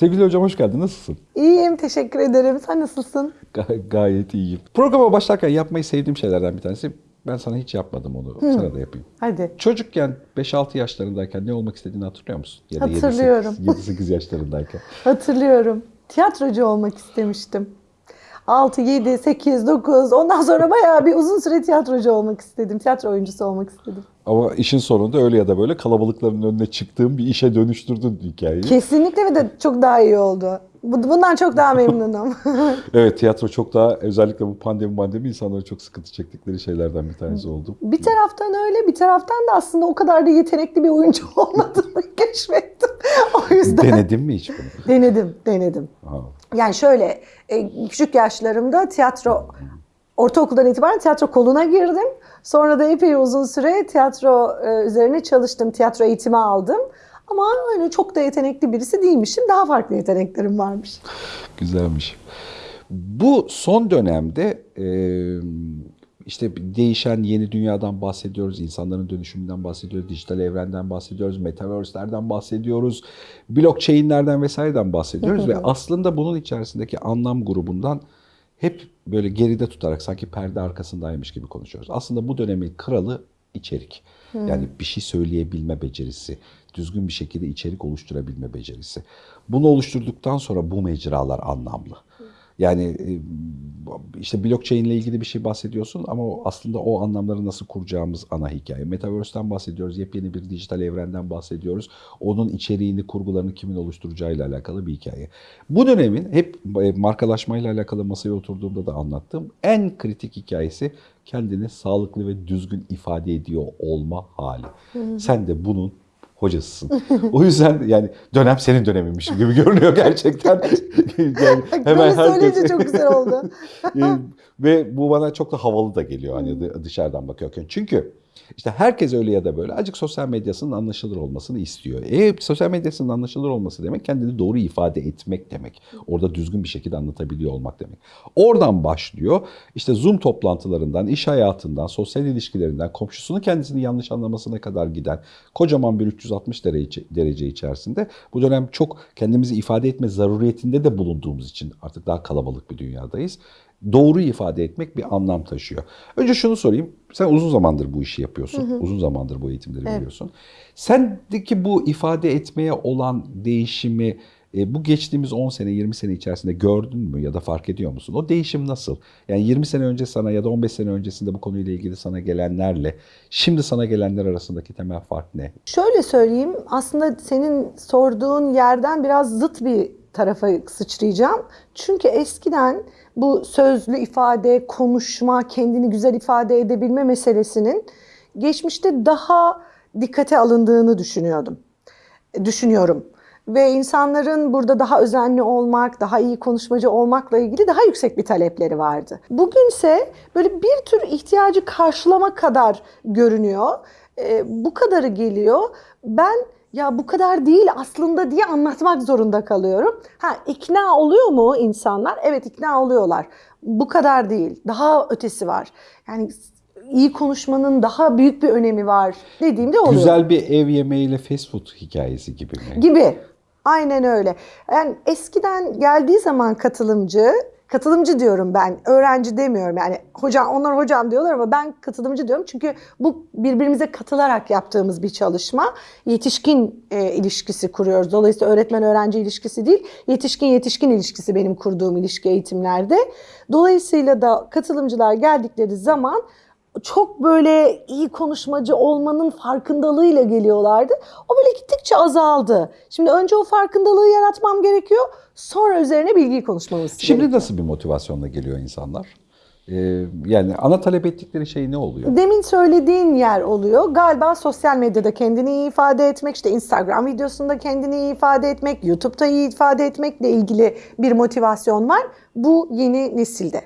Sevgili hocam hoş geldin. Nasılsın? İyiyim, teşekkür ederim. Sen nasılsın? Ga- gayet iyiyim. Programa başlarken yapmayı sevdiğim şeylerden bir tanesi. Ben sana hiç yapmadım onu. Sana da yapayım. Hadi. Çocukken 5-6 yaşlarındayken ne olmak istediğini hatırlıyor musun? Ya da Hatırlıyorum. 7-8 yaşlarındayken. Hatırlıyorum. Tiyatrocu olmak istemiştim. 6, 7, 8, 9 ondan sonra bayağı bir uzun süre tiyatrocu olmak istedim. Tiyatro oyuncusu olmak istedim. Ama işin sonunda öyle ya da böyle kalabalıkların önüne çıktığım bir işe dönüştürdün hikayeyi. Kesinlikle ve de çok daha iyi oldu. Bu- Bundan çok daha memnunum. Evet tiyatro çok daha özellikle bu pandemi pandemi insanların çok sıkıntı çektikleri şeylerden bir tanesi oldu. bir taraftan öyle, bir taraftan da aslında o kadar da yetenekli bir oyuncu olmadığımı keşfettim. O yüzden Denedin mi hiç bunu? denedim, denedim. Ha. Yani şöyle e, küçük yaşlarımda tiyatro ortaokuldan itibaren tiyatro koluna girdim. Sonra da epey uzun süre tiyatro e, üzerine çalıştım. Tiyatro eğitimi aldım. Ama öyle çok da yetenekli birisi değilmişim. Daha farklı yeteneklerim varmış. Güzelmiş. Bu son dönemde e, işte değişen yeni dünyadan bahsediyoruz, insanların dönüşümünden bahsediyoruz, dijital evrenden bahsediyoruz, metaverse'lerden bahsediyoruz, blockchain'lerden vesaireden bahsediyoruz ve aslında bunun içerisindeki anlam grubundan hep böyle geride tutarak sanki perde arkasındaymış gibi konuşuyoruz. Aslında bu dönemin kralı içerik. Yani bir şey söyleyebilme becerisi, düzgün bir şekilde içerik oluşturabilme becerisi. Bunu oluşturduktan sonra bu mecralar anlamlı. Yani e, işte blockchain ile ilgili bir şey bahsediyorsun ama aslında o anlamları nasıl kuracağımız ana hikaye. Metaverse'den bahsediyoruz, yepyeni bir dijital evrenden bahsediyoruz. Onun içeriğini, kurgularını kimin oluşturacağıyla alakalı bir hikaye. Bu dönemin hep e, markalaşmayla alakalı masaya oturduğumda da anlattığım en kritik hikayesi kendini sağlıklı ve düzgün ifade ediyor olma hali. Sen de bunun hocasısın. o yüzden yani dönem senin döneminmiş gibi görünüyor gerçekten. yani Böyle söyleyince çok güzel oldu. Ee, Ve bu bana çok da havalı da geliyor hani dı- dışarıdan bakıyorken. Çünkü işte herkes öyle ya da böyle acık sosyal medyasının anlaşılır olmasını istiyor. E sosyal medyasının anlaşılır olması demek kendini doğru ifade etmek demek. Orada düzgün bir şekilde anlatabiliyor olmak demek. Oradan başlıyor. İşte Zoom toplantılarından, iş hayatından, sosyal ilişkilerinden, komşusunun kendisini yanlış anlamasına kadar giden kocaman bir 360 derece, derece içerisinde bu dönem çok kendimizi ifade etme zaruriyetinde de bulunduğumuz için artık daha kalabalık bir dünyadayız doğru ifade etmek bir anlam taşıyor. Önce şunu sorayım. Sen uzun zamandır bu işi yapıyorsun. Uzun zamandır bu eğitimleri veriyorsun. Sendeki bu ifade etmeye olan değişimi e, bu geçtiğimiz 10 sene, 20 sene içerisinde gördün mü ya da fark ediyor musun? O değişim nasıl? Yani 20 sene önce sana ya da 15 sene öncesinde bu konuyla ilgili sana gelenlerle şimdi sana gelenler arasındaki temel fark ne? Şöyle söyleyeyim, aslında senin sorduğun yerden biraz zıt bir tarafa sıçrayacağım. Çünkü eskiden bu sözlü ifade, konuşma, kendini güzel ifade edebilme meselesinin geçmişte daha dikkate alındığını düşünüyordum. Düşünüyorum. Ve insanların burada daha özenli olmak, daha iyi konuşmacı olmakla ilgili daha yüksek bir talepleri vardı. Bugünse böyle bir tür ihtiyacı karşılama kadar görünüyor. Ee, bu kadarı geliyor. Ben ya bu kadar değil aslında diye anlatmak zorunda kalıyorum. Ha ikna oluyor mu insanlar? Evet ikna oluyorlar. Bu kadar değil. Daha ötesi var. Yani iyi konuşmanın daha büyük bir önemi var dediğimde oluyor. Güzel bir ev yemeğiyle fast food hikayesi gibi mi? Gibi. Aynen öyle. Yani eskiden geldiği zaman katılımcı, katılımcı diyorum ben, öğrenci demiyorum. Yani hocam, onlar hocam diyorlar ama ben katılımcı diyorum. Çünkü bu birbirimize katılarak yaptığımız bir çalışma. Yetişkin e, ilişkisi kuruyoruz. Dolayısıyla öğretmen-öğrenci ilişkisi değil, yetişkin-yetişkin ilişkisi benim kurduğum ilişki eğitimlerde. Dolayısıyla da katılımcılar geldikleri zaman çok böyle iyi konuşmacı olmanın farkındalığıyla geliyorlardı. O böyle gittikçe azaldı. Şimdi önce o farkındalığı yaratmam gerekiyor. Sonra üzerine bilgiyi konuşmamız Şimdi gerekiyor. nasıl bir motivasyonla geliyor insanlar? Ee, yani ana talep ettikleri şey ne oluyor? Demin söylediğin yer oluyor. Galiba sosyal medyada kendini iyi ifade etmek, işte Instagram videosunda kendini iyi ifade etmek, YouTube'da iyi ifade etmekle ilgili bir motivasyon var. Bu yeni nesilde.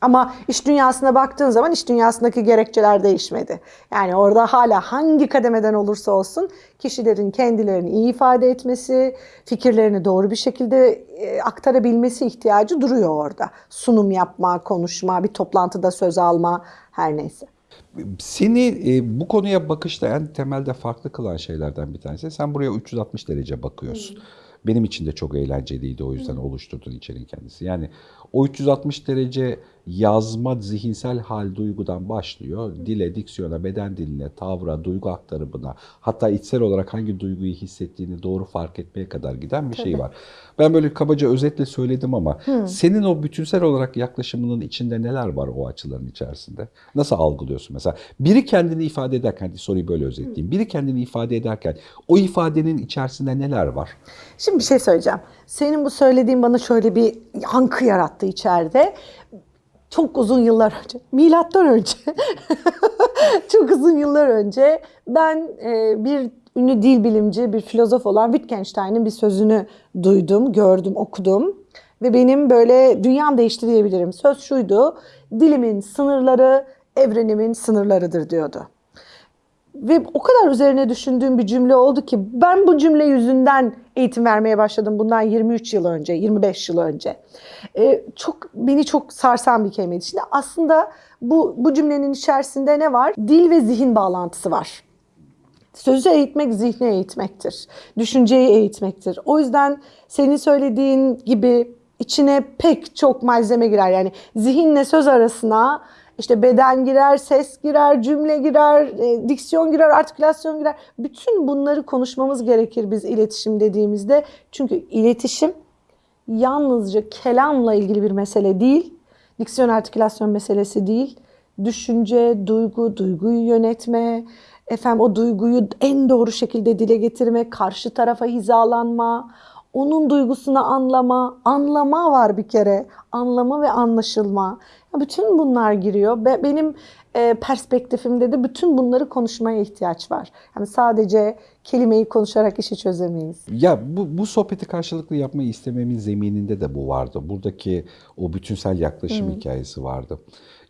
Ama iş dünyasına baktığın zaman iş dünyasındaki gerekçeler değişmedi. Yani orada hala hangi kademeden olursa olsun kişilerin kendilerini iyi ifade etmesi, fikirlerini doğru bir şekilde e, aktarabilmesi ihtiyacı duruyor orada. Sunum yapma, konuşma, bir toplantıda söz alma her neyse. Seni e, bu konuya bakışta en temelde farklı kılan şeylerden bir tanesi. Sen buraya 360 derece bakıyorsun. benim için de çok eğlenceliydi o yüzden oluşturduğun içeriğin kendisi. Yani o 360 derece yazma zihinsel hal duygudan başlıyor. Dile, diksiyona, beden diline, tavra, duygu aktarımına, hatta içsel olarak hangi duyguyu hissettiğini doğru fark etmeye kadar giden bir şey var. Ben böyle kabaca özetle söyledim ama senin o bütünsel olarak yaklaşımının içinde neler var o açıların içerisinde? Nasıl algılıyorsun mesela? Biri kendini ifade ederken, soruyu böyle özetleyeyim. Biri kendini ifade ederken o ifadenin içerisinde neler var? Şimdi bir şey söyleyeceğim. Senin bu söylediğin bana şöyle bir yankı yarattı içeride. Çok uzun yıllar önce, milattan önce, çok uzun yıllar önce ben e, bir ünlü dil bilimci, bir filozof olan Wittgenstein'in bir sözünü duydum, gördüm, okudum. Ve benim böyle dünyam değişti diyebilirim. Söz şuydu, dilimin sınırları evrenimin sınırlarıdır diyordu. Ve o kadar üzerine düşündüğüm bir cümle oldu ki ben bu cümle yüzünden eğitim vermeye başladım bundan 23 yıl önce, 25 yıl önce. Ee, çok beni çok sarsan bir kelimeydi. Şimdi aslında bu bu cümlenin içerisinde ne var? Dil ve zihin bağlantısı var. Sözü eğitmek zihni eğitmektir. Düşünceyi eğitmektir. O yüzden senin söylediğin gibi içine pek çok malzeme girer. Yani zihinle söz arasına işte beden girer, ses girer, cümle girer, e, diksiyon girer, artikülasyon girer. Bütün bunları konuşmamız gerekir biz iletişim dediğimizde. Çünkü iletişim yalnızca kelamla ilgili bir mesele değil. Diksiyon artikülasyon meselesi değil. Düşünce, duygu, duyguyu yönetme, efendim o duyguyu en doğru şekilde dile getirme, karşı tarafa hizalanma, onun duygusunu anlama, anlama var bir kere. Anlama ve anlaşılma. Bütün bunlar giriyor. Be- Benim e, perspektifimde de bütün bunları konuşmaya ihtiyaç var. Yani sadece kelimeyi konuşarak işi çözemeyiz. Ya bu, bu sohbeti karşılıklı yapmayı istememin zemininde de bu vardı. Buradaki o bütünsel yaklaşım hikayesi vardı.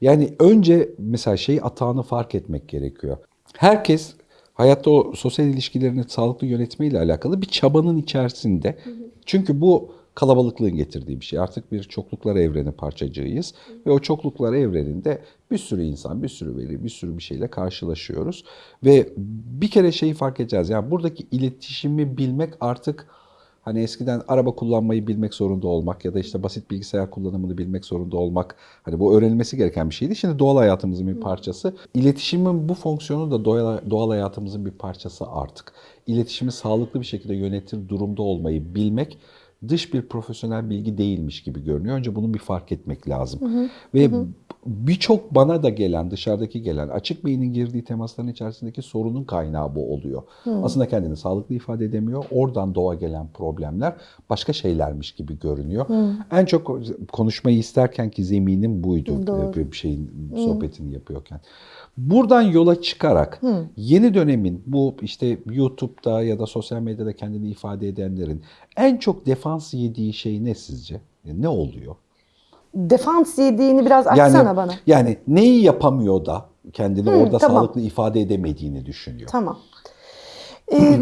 Yani önce mesela şey atağını fark etmek gerekiyor. Herkes hayatta o sosyal ilişkilerini sağlıklı yönetmeyle alakalı bir çabanın içerisinde. Çünkü bu kalabalıklığın getirdiği bir şey. Artık bir çokluklar evreni parçacığıyız. Ve o çokluklar evreninde bir sürü insan, bir sürü veri, bir sürü bir şeyle karşılaşıyoruz. Ve bir kere şeyi fark edeceğiz. Yani buradaki iletişimi bilmek artık Hani eskiden araba kullanmayı bilmek zorunda olmak ya da işte basit bilgisayar kullanımını bilmek zorunda olmak hani bu öğrenilmesi gereken bir şeydi. Şimdi doğal hayatımızın bir parçası. İletişimin bu fonksiyonu da doğal, doğal hayatımızın bir parçası artık. İletişimi sağlıklı bir şekilde yönetir durumda olmayı bilmek dış bir profesyonel bilgi değilmiş gibi görünüyor. Önce bunu bir fark etmek lazım. Ve birçok bana da gelen, dışarıdaki gelen, açık beynin girdiği temasların içerisindeki sorunun kaynağı bu oluyor. Aslında kendini sağlıklı ifade edemiyor. Oradan doğa gelen problemler başka şeylermiş gibi görünüyor. En çok konuşmayı isterken ki zeminim buydu. Doğru. Bir bir şeyin sohbetini yapıyorken. Buradan yola çıkarak yeni dönemin bu işte YouTube'da ya da sosyal medyada kendini ifade edenlerin en çok defans yediği şey ne sizce? Ne oluyor? Defans yediğini biraz açsana bana. Yani neyi yapamıyor da kendini orada tamam. sağlıklı ifade edemediğini düşünüyor. Tamam. Ee,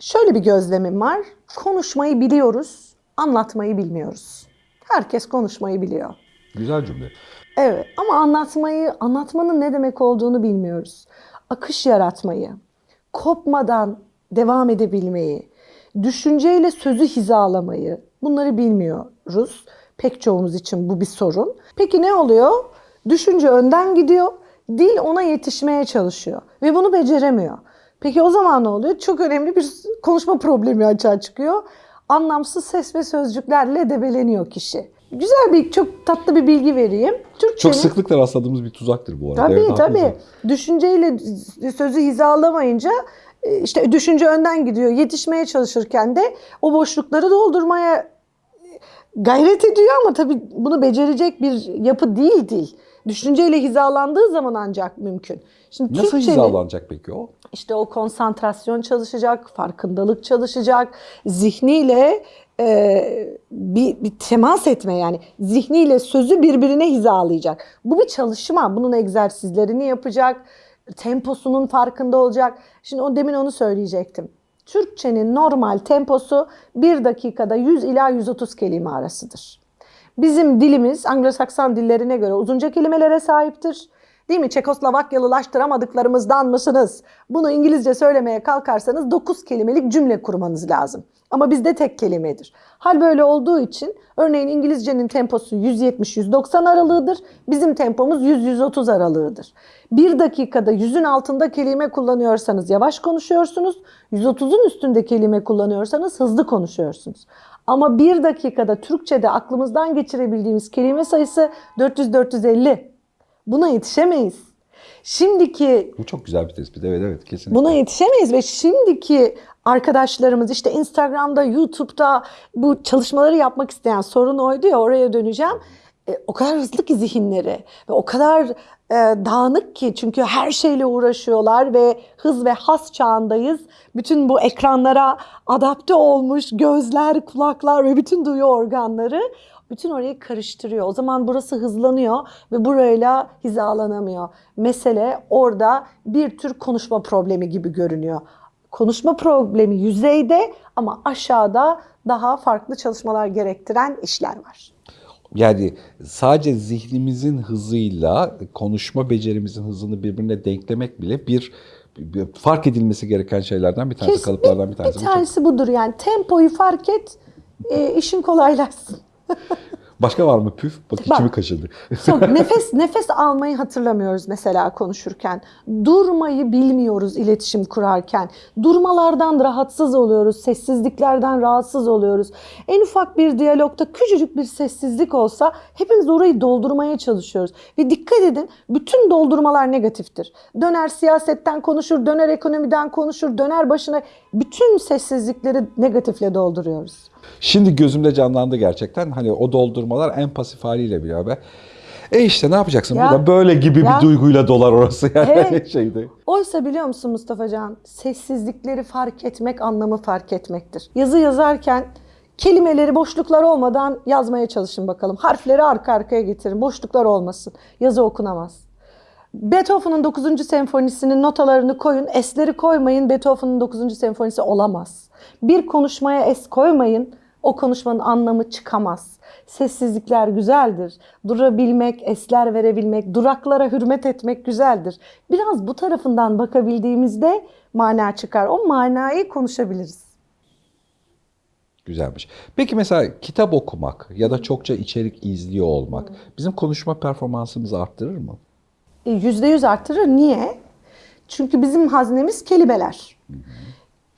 şöyle bir gözlemim var. Konuşmayı biliyoruz, anlatmayı bilmiyoruz. Herkes konuşmayı biliyor. Güzel cümle. Evet ama anlatmayı, anlatmanın ne demek olduğunu bilmiyoruz. Akış yaratmayı, kopmadan devam edebilmeyi, düşünceyle sözü hizalamayı bunları bilmiyoruz. Pek çoğumuz için bu bir sorun. Peki ne oluyor? Düşünce önden gidiyor, dil ona yetişmeye çalışıyor ve bunu beceremiyor. Peki o zaman ne oluyor? Çok önemli bir konuşma problemi açığa çıkıyor. Anlamsız ses ve sözcüklerle debeleniyor kişi. Güzel bir, çok tatlı bir bilgi vereyim. Türkçenin... Çok sıklıkla rastladığımız bir tuzaktır bu arada. Tabii Evet, tabii. haklısın. Düşünceyle sözü hizalamayınca e, işte düşünce önden gidiyor. Yetişmeye çalışırken de o boşlukları doldurmaya gayret ediyor ama tabii bunu becerecek bir yapı değil dil. Düşünceyle hizalandığı zaman ancak mümkün. Şimdi Nasıl Türkçenin- hizalanacak peki o? işte o konsantrasyon çalışacak, farkındalık çalışacak, zihniyle e, bir, bir temas etme yani zihniyle sözü birbirine hizalayacak. Bu bir çalışma. Bunun egzersizlerini yapacak, temposunun farkında olacak. Şimdi o demin onu söyleyecektim. Türkçenin normal temposu 1 dakikada 100 ila 130 kelime arasıdır. Bizim dilimiz Anglo-Sakson dillerine göre uzunca kelimelere sahiptir. Değil mi? Çekoslovakyalılaştıramadıklarımızdan mısınız? Bunu İngilizce söylemeye kalkarsanız 9 kelimelik cümle kurmanız lazım. Ama bizde tek kelimedir. Hal böyle olduğu için örneğin İngilizcenin temposu 170-190 aralığıdır. Bizim tempomuz 100-130 aralığıdır. Bir dakikada 100'ün altında kelime kullanıyorsanız yavaş konuşuyorsunuz. 130'un üstünde kelime kullanıyorsanız hızlı konuşuyorsunuz. Ama bir dakikada Türkçe'de aklımızdan geçirebildiğimiz kelime sayısı 400-450. Buna yetişemeyiz. Şimdiki Bu çok güzel bir tespit. Evet evet kesinlikle. Buna yetişemeyiz ve şimdiki arkadaşlarımız işte Instagram'da, YouTube'da bu çalışmaları yapmak isteyen sorun oydu ya oraya döneceğim. E, o kadar hızlı ki zihinleri ve o kadar e, dağınık ki çünkü her şeyle uğraşıyorlar ve hız ve has çağındayız. Bütün bu ekranlara adapte olmuş gözler, kulaklar ve bütün duyu organları bütün orayı karıştırıyor. O zaman burası hızlanıyor ve burayla hizalanamıyor. Mesele orada bir tür konuşma problemi gibi görünüyor. Konuşma problemi yüzeyde ama aşağıda daha farklı çalışmalar gerektiren işler var. Yani sadece zihnimizin hızıyla konuşma becerimizin hızını birbirine denklemek bile bir, fark edilmesi gereken şeylerden bir tanesi, Kes- kalıplardan bir tanesi. Bir tanesi budur yani tempoyu fark et, e, işin kolaylaşsın. Başka var mı püf? Bak Bak. içimi kaşıdı. Çok nefes nefes almayı hatırlamıyoruz mesela konuşurken. Durmayı bilmiyoruz iletişim kurarken. Durmalardan rahatsız oluyoruz, sessizliklerden rahatsız oluyoruz. En ufak bir diyalogta küçücük bir sessizlik olsa hepimiz orayı doldurmaya çalışıyoruz. Ve dikkat edin bütün doldurmalar negatiftir. Döner siyasetten konuşur, döner ekonomiden konuşur, döner başına bütün sessizlikleri negatifle dolduruyoruz. Şimdi gözümde canlandı gerçekten. Hani o doldurmalar en pasif haliyle bile be. E işte ne yapacaksın? Ya. Burada böyle gibi Ya. bir duyguyla dolar orası yani Evet. şeyde. Oysa biliyor musun Mustafa Can, sessizlikleri fark etmek anlamı fark etmektir. Yazı yazarken kelimeleri boşluklar olmadan yazmaya çalışın bakalım. Harfleri arka arkaya getirin, boşluklar olmasın. Yazı okunamaz. Beethoven'ın 9. senfonisinin notalarını koyun, esleri koymayın. Beethoven'ın 9. senfonisi olamaz. Bir konuşmaya es koymayın, o konuşmanın anlamı çıkamaz. Sessizlikler güzeldir. Durabilmek, esler verebilmek, duraklara hürmet etmek güzeldir. Biraz bu tarafından bakabildiğimizde mana çıkar. O manayı konuşabiliriz. Güzelmiş. Peki mesela kitap okumak ya da çokça içerik izliyor olmak bizim konuşma performansımızı arttırır mı? E, Yüzde yüz arttırır. Niye? Çünkü bizim haznemiz kelimeler.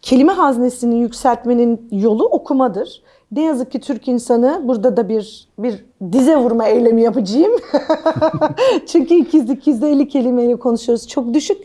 Kelime haznesini yükseltmenin yolu okumadır. Ne yazık ki Türk insanı burada da bir bir dize vurma eylemi yapacağım. Çünkü 200 250 kelimeyle konuşuyoruz. Çok düşük.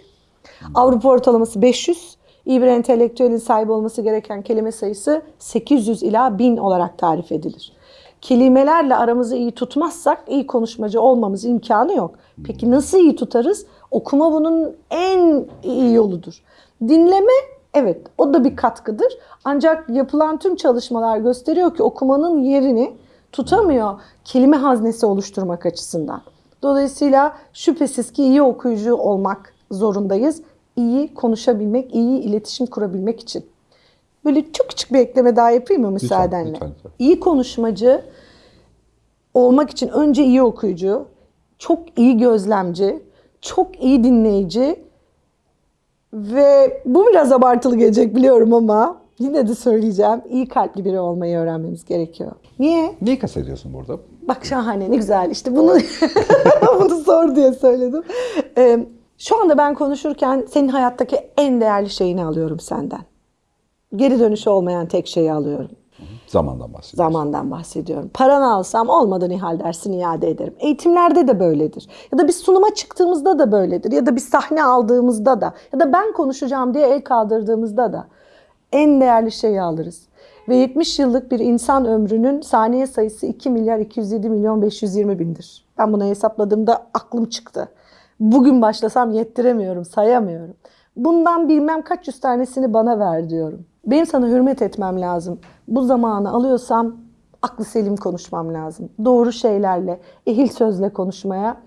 Avrupa ortalaması 500. İyi bir entelektüelin sahibi olması gereken kelime sayısı 800 ila 1000 olarak tarif edilir. Kelimelerle aramızı iyi tutmazsak iyi konuşmacı olmamız imkanı yok. Peki nasıl iyi tutarız? Okuma bunun en iyi yoludur. Dinleme evet o da bir katkıdır. Ancak yapılan tüm çalışmalar gösteriyor ki okumanın yerini tutamıyor kelime haznesi oluşturmak açısından. Dolayısıyla şüphesiz ki iyi okuyucu olmak zorundayız. İyi konuşabilmek, iyi iletişim kurabilmek için. Böyle çok küçük bir ekleme daha yapayım mı müsaadenle? lütfen, lütfen. İyi konuşmacı olmak için önce iyi okuyucu, çok iyi gözlemci, çok iyi dinleyici ve bu biraz abartılı gelecek biliyorum ama yine de söyleyeceğim. iyi kalpli biri olmayı öğrenmemiz gerekiyor. Niye? Neyi kastediyorsun burada? Bak şahane ne güzel işte bunu bunu sor diye söyledim. Ee, şu anda ben konuşurken senin hayattaki en değerli şeyini alıyorum senden. Geri dönüşü olmayan tek şeyi alıyorum. Zamandan bahsediyoruz. Zamandan bahsediyorum. Paranı alsam olmadı Nihal dersin iade ederim. Eğitimlerde de böyledir. Ya da bir sunuma çıktığımızda da böyledir. Ya da bir sahne aldığımızda da. Ya da ben konuşacağım diye el kaldırdığımızda da. En değerli şeyi alırız. Ve 70 yıllık bir insan ömrünün saniye sayısı 2 milyar 207 milyon 520 bindir. Ben bunu hesapladığımda aklım çıktı. Bugün başlasam yettiremiyorum, sayamıyorum. Bundan bilmem kaç yüz tanesini bana ver diyorum. Benim sana hürmet etmem lazım. Bu zamanı alıyorsam aklı selim konuşmam lazım. Doğru şeylerle, ehil sözle konuşmaya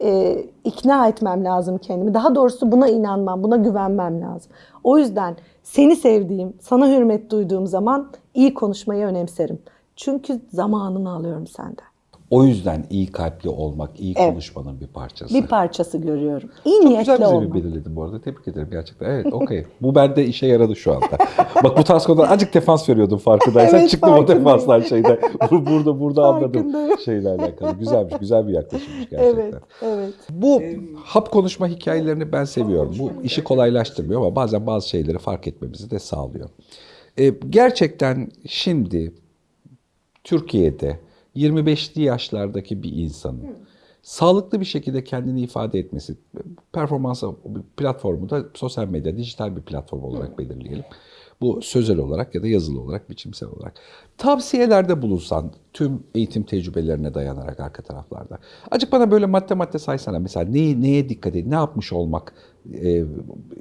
e, ikna etmem lazım kendimi. Daha doğrusu buna inanmam, buna güvenmem lazım. O yüzden seni sevdiğim, sana hürmet duyduğum zaman iyi konuşmayı önemserim. Çünkü zamanını alıyorum senden. O yüzden iyi kalpli olmak, iyi Evet. konuşmanın bir parçası. Bir parçası görüyorum. İyi Çok niyetli güzel olmak. bir belirledin bu arada. Tebrik ederim gerçekten. Evet, okey. bu bende işe yaradı şu anda. Bak bu tarz konuda azıcık defans veriyordum farkındaysan. Evet, Çıktım o defanslar şeyde. Bu- Burada burada anladım şeyle alakalı. Güzelmiş, güzel bir yaklaşımmış gerçekten. Evet, evet. Bu hap konuşma hikayelerini ben seviyorum. Bu işi kolaylaştırmıyor ama bazen bazı şeyleri fark etmemizi de sağlıyor. Ee, gerçekten şimdi Türkiye'de 25'li yaşlardaki bir insanın sağlıklı bir şekilde kendini ifade etmesi, performans platformu da sosyal medya, dijital bir platform olarak belirleyelim. Bu sözel olarak ya da yazılı olarak, biçimsel olarak. Tavsiyelerde bulunsan tüm eğitim tecrübelerine dayanarak arka taraflarda. Acık bana böyle madde madde saysana. Mesela neyi, neye dikkat edin, ne yapmış olmak e,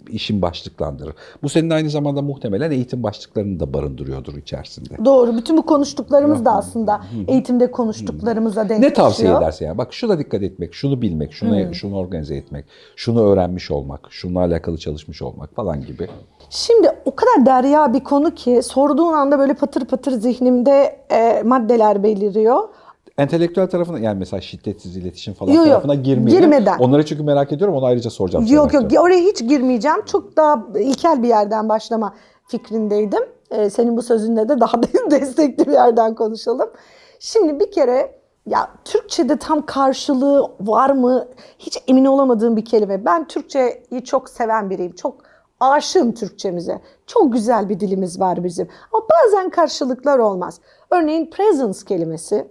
işin başlıklandırır. Bu senin aynı zamanda muhtemelen eğitim başlıklarını da barındırıyordur içerisinde. Doğru. Bütün bu konuştuklarımız da aslında eğitimde konuştuklarımıza denk Ne tavsiye düşüyor. edersin ya? Bak şuna dikkat etmek, şunu bilmek, şunu şunu organize etmek, şunu öğrenmiş olmak, şununla alakalı çalışmış olmak falan gibi. Şimdi o kadar derya bir konu ki sorduğun anda böyle patır patır zihnimde e, maddeler beliriyor. Entelektüel tarafına yani mesela şiddetsiz iletişim falan Yok, tarafına girmeyelim. Girmeden. Onları çünkü merak ediyorum. Onu ayrıca soracağım. Yok yok oraya hiç girmeyeceğim. Çok daha ilkel bir yerden başlama fikrindeydim. Ee, senin bu sözünle de daha destekli bir yerden konuşalım. Şimdi bir kere ya Türkçe'de tam karşılığı var mı hiç emin olamadığım bir kelime. Ben Türkçeyi çok seven biriyim. Çok aşığım Türkçemize. Çok güzel bir dilimiz var bizim. Ama bazen karşılıklar olmaz. Örneğin presence kelimesi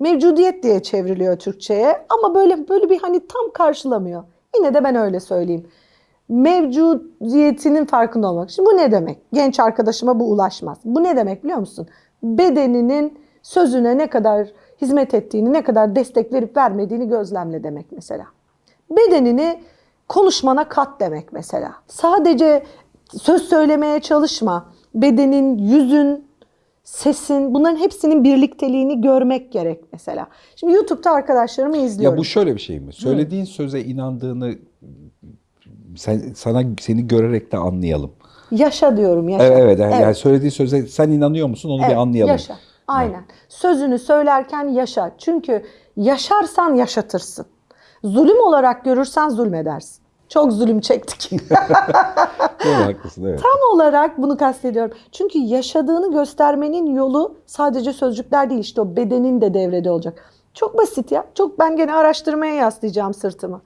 mevcudiyet diye çevriliyor Türkçe'ye ama böyle böyle bir hani tam karşılamıyor. Yine de ben öyle söyleyeyim. Mevcudiyetinin farkında olmak. Şimdi bu ne demek? Genç arkadaşıma bu ulaşmaz. Bu ne demek biliyor musun? Bedeninin sözüne ne kadar hizmet ettiğini, ne kadar destek verip vermediğini gözlemle demek mesela. Bedenini konuşmana kat demek mesela. Sadece söz söylemeye çalışma. Bedenin, yüzün, sesin bunların hepsinin birlikteliğini görmek gerek mesela. Şimdi YouTube'da arkadaşlarımı izliyorum. Ya bu şöyle bir şey mi? Söylediğin söze inandığını sen, sana seni görerek de anlayalım. Yaşa diyorum yaşa. Evet, evet. Yani, yani söylediği söze sen inanıyor musun onu bir Evet, anlayalım. Yaşa. Aynen. Sözünü söylerken yaşa. Çünkü yaşarsan yaşatırsın. Zulüm olarak görürsen zulmedersin. Çok zulüm çektik. Doğru haklısın evet. Tam olarak bunu kastediyorum. Çünkü yaşadığını göstermenin yolu sadece sözcükler değil işte o bedenin de devrede olacak. Çok basit ya. Çok ben gene araştırmaya yaslayacağım sırtımı.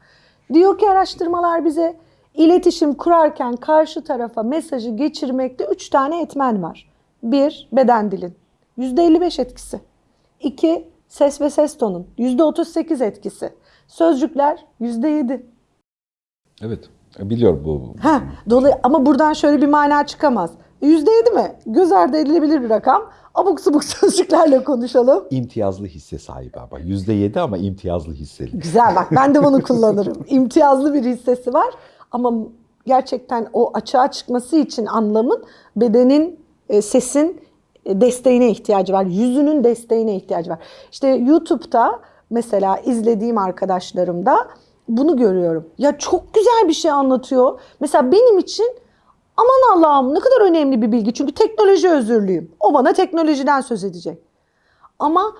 Diyor ki araştırmalar bize iletişim kurarken karşı tarafa mesajı geçirmekte üç tane etmen var. Bir, beden dilin. %55 etkisi. İki, ses ve ses tonun. %38 etkisi. Sözcükler %7. Evet. Biliyorum bu. Ha, dolayı ama buradan şöyle bir mana çıkamaz. Yüzde yedi mi? Göz ardı edilebilir bir rakam. Abuk subuk sözcüklerle konuşalım. İmtiyazlı hisse sahibi ama. Yüzde yedi ama imtiyazlı hisseli. Güzel bak ben de bunu kullanırım. İmtiyazlı bir hissesi var ama gerçekten o açığa çıkması için anlamın bedenin, e, sesin e, desteğine ihtiyacı var. Yüzünün desteğine ihtiyacı var. İşte YouTube'da mesela izlediğim arkadaşlarımda bunu görüyorum. Ya çok güzel bir şey anlatıyor. Mesela benim için aman Allah'ım ne kadar önemli bir bilgi. Çünkü teknoloji özürlüyüm. O bana teknolojiden söz edecek. Ama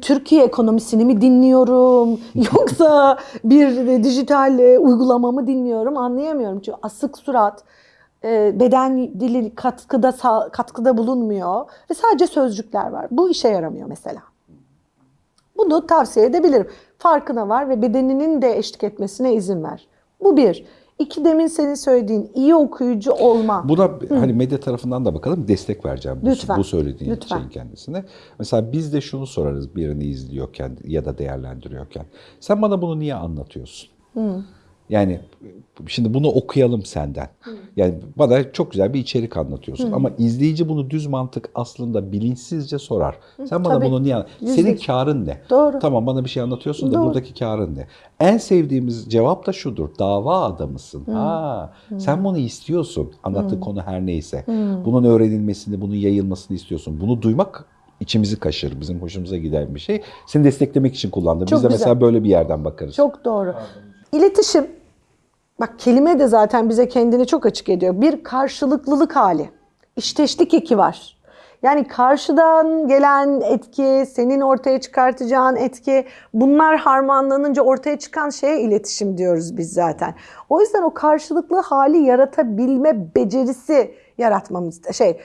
Türkiye ekonomisini mi dinliyorum yoksa bir dijital e, uygulama mı dinliyorum anlayamıyorum. Çünkü asık surat, e, beden dili katkıda katkıda bulunmuyor ve sadece sözcükler var. Bu işe yaramıyor mesela. Bunu tavsiye edebilirim. Farkına var ve bedeninin de eşlik etmesine izin ver. Bu bir. İki demin senin söylediğin iyi okuyucu olma. Buna hani medya tarafından da bakalım destek vereceğim bu, Lütfen. bu söylediğin Lütfen. şeyin kendisine. Mesela biz de şunu sorarız birini izliyorken ya da değerlendiriyorken. Sen bana bunu niye anlatıyorsun? Yani şimdi bunu okuyalım senden. Yani bana çok güzel bir içerik anlatıyorsun ama izleyici bunu düz mantık aslında bilinçsizce sorar. Sen bana tabii. bunu niye anlat- Yüzde Senin karın ne? Doğru. Tamam bana bir şey anlatıyorsun da Doğru. buradaki karın ne? En sevdiğimiz cevap da şudur. Dava adamısın. Ha, sen bunu istiyorsun. Anlattığı konu her neyse. Bunun öğrenilmesini, bunun yayılmasını istiyorsun. Bunu duymak içimizi kaşır. Bizim hoşumuza giden bir şey. Seni desteklemek için kullandım. Çok Biz de güzel. mesela böyle bir yerden bakarız. Çok doğru. İletişim, bak kelime de zaten bize kendini çok açık ediyor. Bir karşılıklılık hali. İşteşlik eki var. Yani karşıdan gelen etki, senin ortaya çıkartacağın etki bunlar harmanlanınca ortaya çıkan şeye iletişim diyoruz biz zaten. O yüzden o karşılıklı hali yaratabilme becerisi yaratmamız şey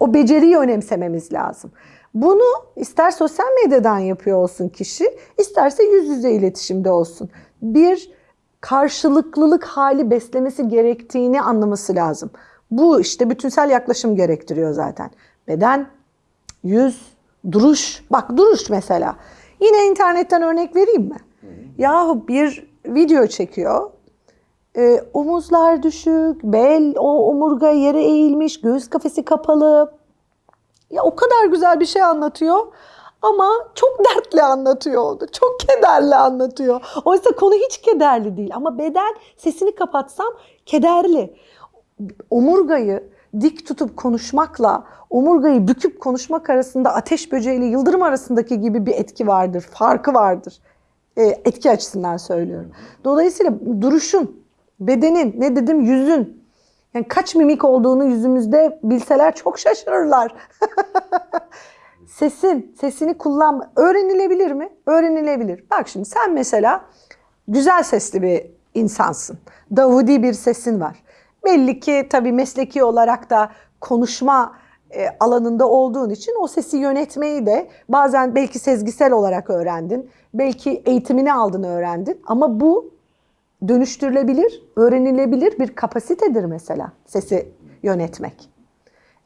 o beceriyi önemsememiz lazım. Bunu ister sosyal medyadan yapıyor olsun kişi, isterse yüz yüze iletişimde olsun. Bir karşılıklılık hali beslemesi gerektiğini anlaması lazım. Bu işte bütünsel yaklaşım gerektiriyor zaten. Beden, yüz, duruş. Bak duruş mesela. Yine internetten örnek vereyim mi? Yahu bir video çekiyor. Ee, omuzlar düşük, bel, o omurga yere eğilmiş, göğüs kafesi kapalı. Ya o kadar güzel bir şey anlatıyor ama çok dertli anlatıyor. Çok kederli anlatıyor. Oysa konu hiç kederli değil ama beden sesini kapatsam kederli. Omurgayı dik tutup konuşmakla omurgayı büküp konuşmak arasında ateş böceğiyle yıldırım arasındaki gibi bir etki vardır, farkı vardır. E, etki açısından söylüyorum. Dolayısıyla duruşun, bedenin, ne dedim yüzün, yani kaç mimik olduğunu yüzümüzde bilseler çok şaşırırlar. Sesin, sesini kullanma. Öğrenilebilir mi? Öğrenilebilir. Bak şimdi sen mesela güzel sesli bir insansın. Davudi bir sesin var. Belli ki tabii mesleki olarak da konuşma e, alanında olduğun için o sesi yönetmeyi de bazen belki sezgisel olarak öğrendin. Belki eğitimini aldın öğrendin. Ama bu dönüştürülebilir, öğrenilebilir bir kapasitedir mesela sesi yönetmek.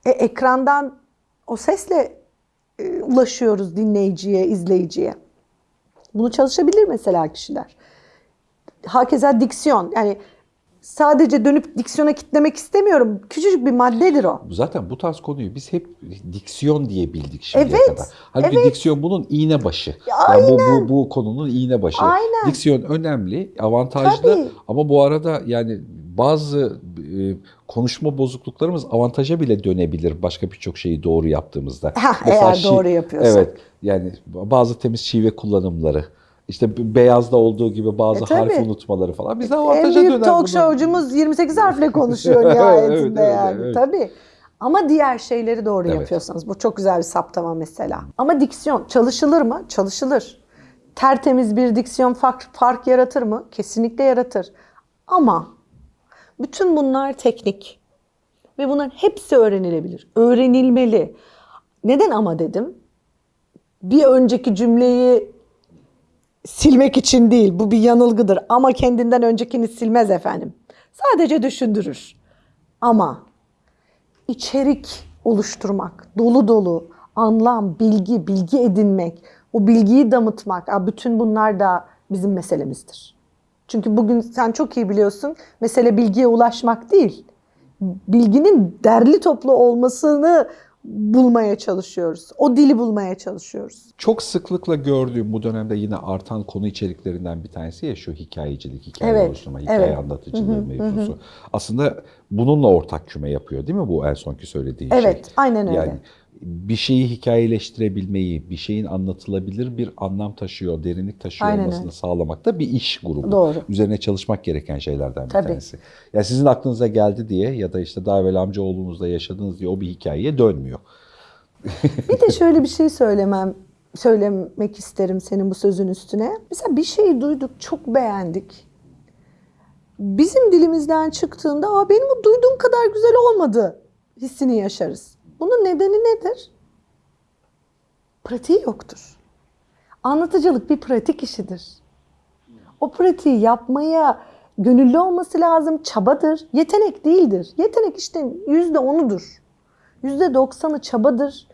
E, ekrandan o sesle e, ulaşıyoruz dinleyiciye, izleyiciye. Bunu çalışabilir mesela kişiler. Hakeza diksiyon yani sadece dönüp diksiyona kitlemek istemiyorum. Küçücük bir maddedir o. Zaten bu tarz konuyu biz hep diksiyon diye bildik şimdiye Evet, kadar. Halbuki evet. diksiyon bunun iğne başı. Ya Yani bu, bu, bu konunun iğne başı. Aynen. Diksiyon önemli, avantajlı Tabii. ama bu arada yani bazı e, konuşma bozukluklarımız avantaja bile dönebilir başka birçok şeyi doğru yaptığımızda. Mesela eğer şi- doğru yapıyorsan. Evet yani bazı temiz şive kullanımları. İşte beyazda olduğu gibi bazı E, tabii. harf unutmaları falan bize En avantaja büyük döner talk bunlar. show'cumuz 28 harfle konuşuyor Evet, nihayetinde evet, yani. evet. Tabii. Ama diğer şeyleri doğru Evet. yapıyorsanız bu çok güzel bir saptama mesela. Ama diksiyon çalışılır mı? Çalışılır. Tertemiz bir diksiyon fark, fark yaratır mı? Kesinlikle yaratır. Ama bütün bunlar teknik. Ve bunların hepsi öğrenilebilir. Öğrenilmeli. Neden ama dedim? Bir önceki cümleyi silmek için değil. Bu bir yanılgıdır. Ama kendinden öncekini silmez efendim. Sadece düşündürür. Ama içerik oluşturmak, dolu dolu, anlam, bilgi, bilgi edinmek, o bilgiyi damıtmak, bütün bunlar da bizim meselemizdir. Çünkü bugün sen çok iyi biliyorsun, mesele bilgiye ulaşmak değil. Bilginin derli toplu olmasını bulmaya çalışıyoruz. O dili bulmaya çalışıyoruz. Çok sıklıkla gördüğüm bu dönemde yine artan konu içeriklerinden bir tanesi ya şu hikayecilik, hikaye Evet, oluşturma, hikaye evet. anlatıcılığı mevzusu. Aslında bununla ortak küme yapıyor değil mi bu en sonki söylediğin şey? Evet, aynen öyle. Yani bir şeyi hikayeleştirebilmeyi, bir şeyin anlatılabilir bir anlam taşıyor, derinlik taşıyor Aynen olmasını öyle. sağlamak da bir iş grubu. Doğru. Üzerine çalışmak gereken şeylerden bir Tabii. tanesi. Ya sizin aklınıza geldi diye ya da işte daha evvel amcaoğlunuzla yaşadınız diye o bir hikayeye dönmüyor. Bir de şöyle bir şey söylemem söylemek isterim senin bu sözün üstüne. Mesela bir şeyi duyduk, çok beğendik. Bizim dilimizden çıktığında Aa, benim o duyduğum kadar güzel olmadı hissini yaşarız. Bunun nedeni nedir? Pratiği yoktur. Anlatıcılık bir pratik işidir. O pratiği yapmaya gönüllü olması lazım, çabadır. Yetenek değildir. Yetenek işte yüzde onudur. Yüzde doksanı çabadır,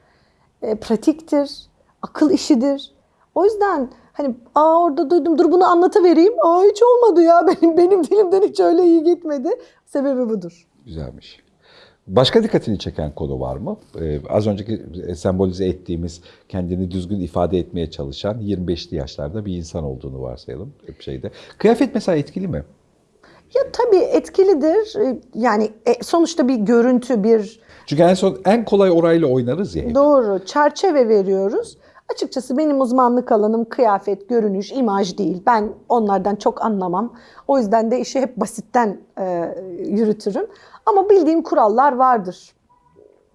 e, pratiktir, akıl işidir. O yüzden hani aa orada duydum dur bunu anlatıvereyim. Aa hiç olmadı ya benim benim dilimden hiç öyle iyi gitmedi. Sebebi budur. Güzelmiş. Başka dikkatini çeken konu var mı? Ee, az önceki sembolize ettiğimiz kendini düzgün ifade etmeye çalışan 25'li yaşlarda bir insan olduğunu varsayalım hep şeyde. Kıyafet mesela etkili mi? Ya tabii etkilidir. E, Yani e, sonuçta bir görüntü, bir Çünkü en son en kolay orayla oynarız ya hep. Doğru. Çerçeve veriyoruz. Açıkçası benim uzmanlık alanım kıyafet, görünüş, imaj değil. Ben onlardan çok anlamam. O yüzden de işi hep basitten e, yürütürüm. Ama bildiğim kurallar vardır.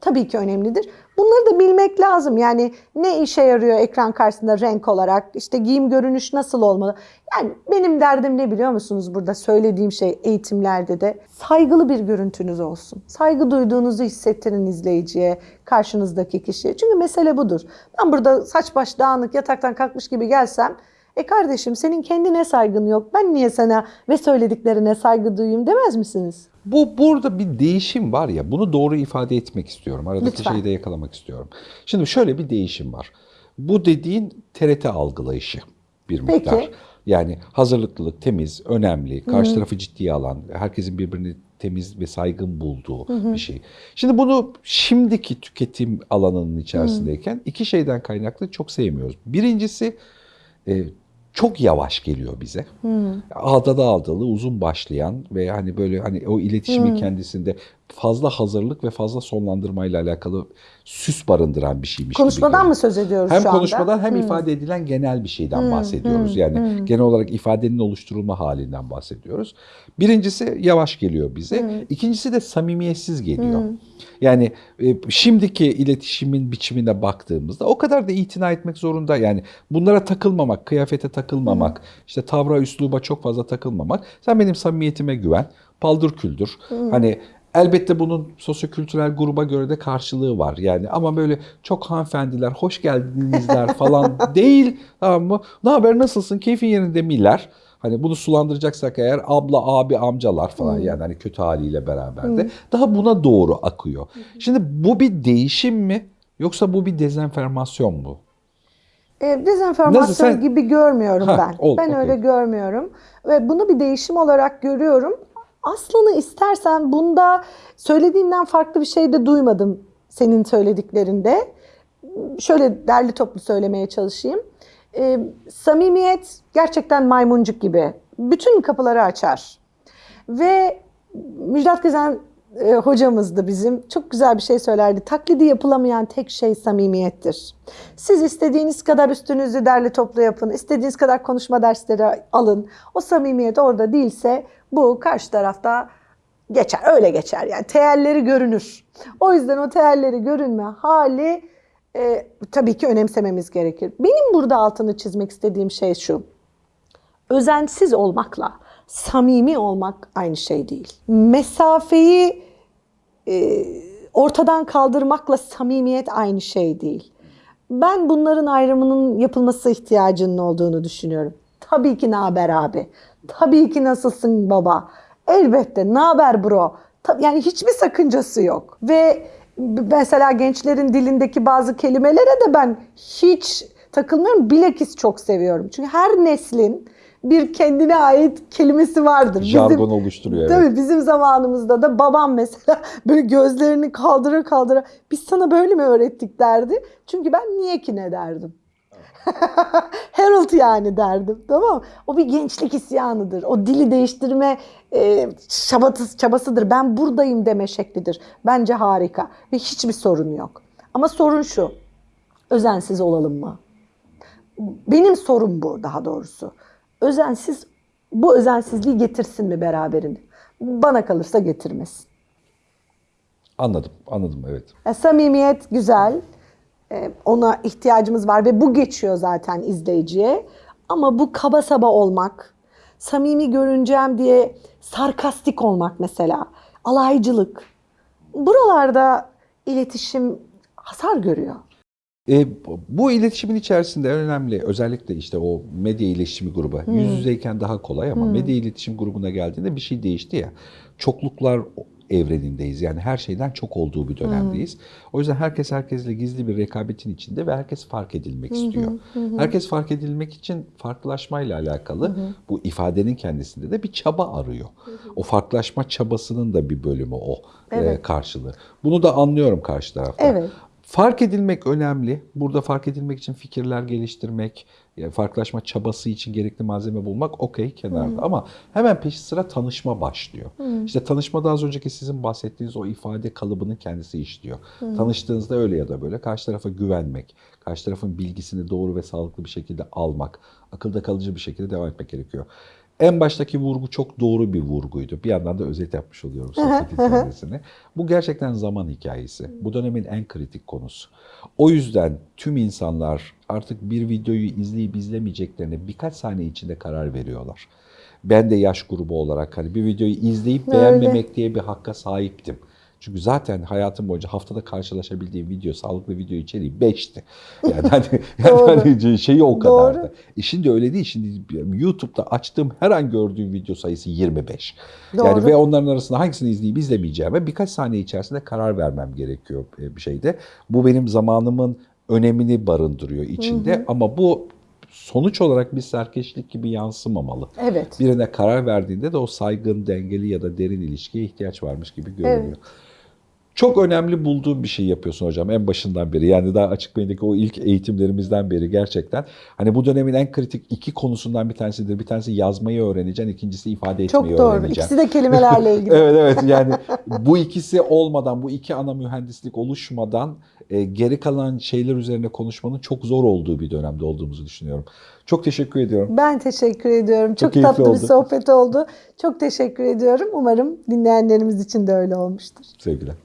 Tabii ki önemlidir. Bunları da bilmek lazım. Yani ne işe yarıyor ekran karşısında renk olarak? İşte giyim görünüş nasıl olmalı? Yani benim derdim ne biliyor musunuz burada söylediğim şey eğitimlerde de saygılı bir görüntünüz olsun. Saygı duyduğunuzu hissettirin izleyiciye, karşınızdaki kişiye. Çünkü mesele budur. Ben burada saç baş dağınık yataktan kalkmış gibi gelsem e kardeşim senin kendine saygın yok. Ben niye sana ve söylediklerine saygı duyayım demez misiniz? Bu burada bir değişim var ya bunu doğru ifade etmek istiyorum. Aradaki Lütfen. şeyi de yakalamak istiyorum. Şimdi şöyle bir değişim var. Bu dediğin TRT algılayışı bir Peki. miktar. Yani hazırlıklılık, temiz, önemli, karşı tarafı ciddiye alan, herkesin birbirini temiz ve saygın bulduğu bir şey. Şimdi bunu şimdiki tüketim alanının içerisindeyken iki şeyden kaynaklı çok sevmiyoruz. Birincisi e, çok yavaş geliyor bize. Ağdalı ağdalı uzun başlayan ve hani böyle hani o iletişimi kendisinde fazla hazırlık ve fazla sonlandırmayla alakalı süs barındıran bir şeymiş Konuşmadan mı söz ediyoruz Hem şu anda? konuşmadan hem ifade edilen genel bir şeyden bahsediyoruz. Yani genel olarak ifadenin oluşturulma halinden bahsediyoruz. Birincisi yavaş geliyor bize. İkincisi de samimiyetsiz geliyor. Yani e, şimdiki iletişimin biçimine baktığımızda o kadar da itina etmek zorunda. Yani bunlara takılmamak, kıyafete takılmamak, işte tavra, üsluba çok fazla takılmamak. Sen benim samimiyetime güven, paldır küldür. Hani Elbette bunun sosyokültürel gruba göre de karşılığı var yani ama böyle çok hanımefendiler, hoş geldinizler falan değil tamam mı? Ne haber nasılsın, keyfin yerinde miler? Hani bunu sulandıracaksak eğer abla, abi, amcalar falan yani hani kötü haliyle beraber de daha buna doğru akıyor. Şimdi bu bir değişim mi yoksa bu bir dezenformasyon mu? E, dezenformasyon Nasıl sen- gibi görmüyorum Ha, ben. ol, ben okey. öyle görmüyorum. Ve bunu bir değişim olarak görüyorum. Aslını istersen bunda söylediğinden farklı bir şey de duymadım senin söylediklerinde. Şöyle derli toplu söylemeye çalışayım. E, samimiyet gerçekten maymuncuk gibi. Bütün kapıları açar. Ve Müjdat Gezen e, hocamızdı bizim. Çok güzel bir şey söylerdi. Taklidi yapılamayan tek şey samimiyettir. Siz istediğiniz kadar üstünüzü derli toplu yapın. istediğiniz kadar konuşma dersleri alın. O samimiyet orada değilse bu karşı tarafta geçer. Öyle geçer yani. Teelleri görünür. O yüzden o teelleri görünme hali e, tabii ki önemsememiz gerekir. Benim burada altını çizmek istediğim şey şu özensiz olmakla samimi olmak aynı şey değil. Mesafeyi e, ortadan kaldırmakla samimiyet aynı şey değil. Ben bunların ayrımının yapılması ihtiyacının olduğunu düşünüyorum. Tabii ki ne haber abi? Tabii ki nasılsın baba? Elbette ne haber bro? Yani hiçbir sakıncası yok. Ve mesela gençlerin dilindeki bazı kelimelere de ben hiç takılmıyorum. Bilakis çok seviyorum. Çünkü her neslin bir kendine ait kelimesi vardır. Bizim- Jargon oluşturuyor. evet. Tabii bizim zamanımızda da babam mesela böyle gözlerini kaldırır kaldırır. Biz sana böyle mi öğrettik derdi. Çünkü ben niye ki ne derdim. Harold yani derdim. Tamam mı? O bir gençlik isyanıdır. O dili değiştirme e, çabası, çabasıdır. Ben buradayım deme şeklidir. Bence harika. Ve hiçbir sorun yok. Ama sorun şu. Özensiz olalım mı? Benim sorum bu daha doğrusu. Özensiz bu özensizliği getirsin mi beraberinde? Bana kalırsa getirmesin. Anladım, anladım evet. Ya, samimiyet güzel. Ee, ona ihtiyacımız var ve bu geçiyor zaten izleyiciye. Ama bu kaba saba olmak, samimi görüneceğim diye sarkastik olmak mesela, alaycılık. Buralarda iletişim hasar görüyor. E, bu iletişimin içerisinde önemli özellikle işte o medya iletişimi grubu yüz yüzeyken daha kolay ama medya iletişim grubuna geldiğinde bir şey değişti ya. Çokluklar evrenindeyiz. Yani her şeyden çok olduğu bir dönemdeyiz. O yüzden herkes herkesle gizli bir rekabetin içinde ve herkes fark edilmek istiyor. Herkes fark edilmek için farklılaşmayla alakalı bu ifadenin kendisinde de bir çaba arıyor. O farklılaşma çabasının da bir bölümü o e, Evet. karşılığı. Bunu da anlıyorum karşı tarafta. Evet. Fark edilmek önemli. Burada fark edilmek için fikirler geliştirmek, yani farklılaşma çabası için gerekli malzeme bulmak okey kenarda. Ama hemen peşi sıra tanışma başlıyor. İşte tanışmada az önceki sizin bahsettiğiniz o ifade kalıbının kendisi işliyor. Tanıştığınızda öyle ya da böyle karşı tarafa güvenmek, karşı tarafın bilgisini doğru ve sağlıklı bir şekilde almak, akılda kalıcı bir şekilde devam etmek gerekiyor. En baştaki vurgu çok doğru bir vurguydu. Bir yandan da özet yapmış oluyorum kendisini. Bu gerçekten zaman hikayesi. Bu dönemin en kritik konusu. O yüzden tüm insanlar artık bir videoyu izleyip izlemeyeceklerine birkaç saniye içinde karar veriyorlar. Ben de yaş grubu olarak hani bir videoyu izleyip Öyle. beğenmemek diye bir hakka sahiptim. Çünkü zaten hayatım boyunca haftada karşılaşabildiğim video, sağlıklı video içeriği 5'ti. Yani hani, yani hani şeyi o kadardı. Doğru. E şimdi öyle değil. Şimdi YouTube'da açtığım her an gördüğüm video sayısı 25. Doğru. Yani ve onların arasında hangisini izleyip izlemeyeceğime birkaç saniye içerisinde karar vermem gerekiyor e, bir şeyde. Bu benim zamanımın önemini barındırıyor içinde ama bu sonuç olarak bir serkeşlik gibi yansımamalı. Evet. Birine karar verdiğinde de o saygın, dengeli ya da derin ilişkiye ihtiyaç varmış gibi görünüyor. Çok önemli bulduğum bir şey yapıyorsun hocam en başından beri. Yani daha açık beyindeki o ilk eğitimlerimizden beri gerçekten. Hani bu dönemin en kritik iki konusundan bir tanesidir. Bir tanesi yazmayı öğreneceksin, ikincisi ifade etmeyi Çok doğru. öğreneceksin. İkisi de kelimelerle ilgili. Evet evet yani bu ikisi olmadan, bu iki ana mühendislik oluşmadan e, geri kalan şeyler üzerine konuşmanın çok zor olduğu bir dönemde olduğumuzu düşünüyorum. Çok teşekkür ediyorum. Ben teşekkür ediyorum. Çok, keyifli tatlı bir oldu. sohbet oldu. Çok teşekkür ediyorum. Umarım dinleyenlerimiz için de öyle olmuştur. Sevgiler.